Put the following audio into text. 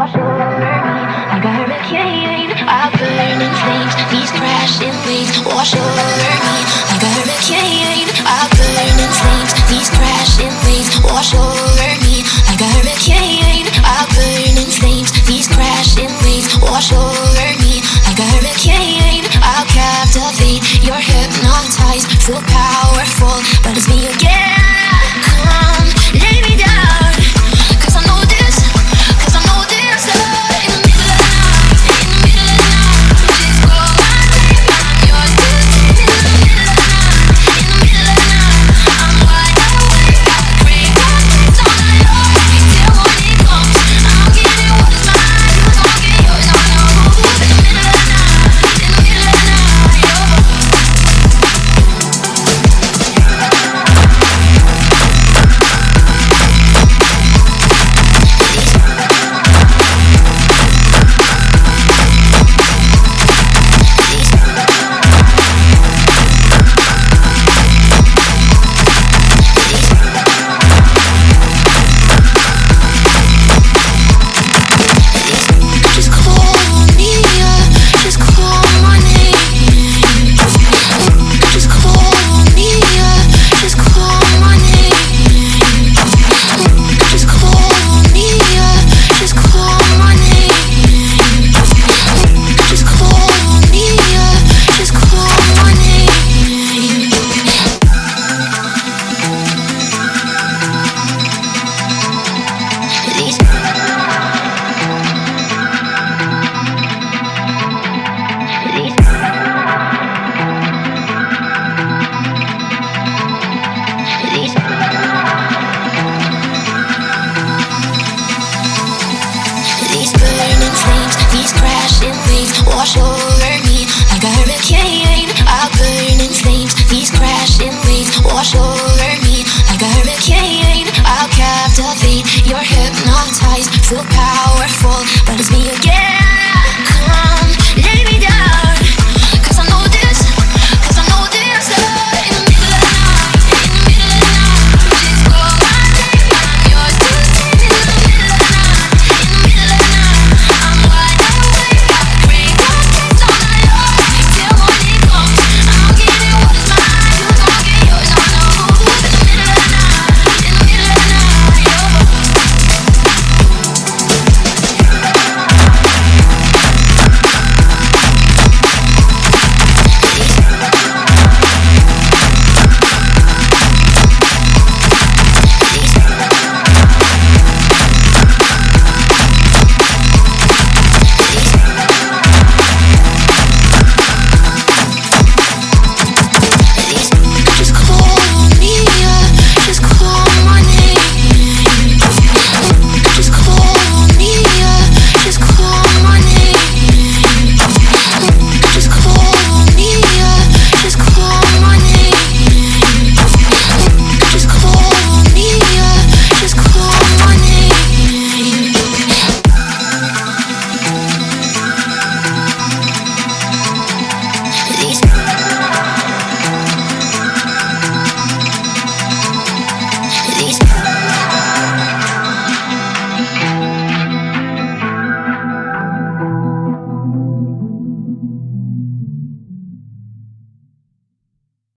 wash over me like a hurricane. Our burning flames, these crashing waves wash over me like a hurricane. Our burning flames, these crashing waves wash over me like a hurricane. Our burning flames, these crashing waves wash over me like a hurricane. I captivate, you're hypnotized, feel power. 我说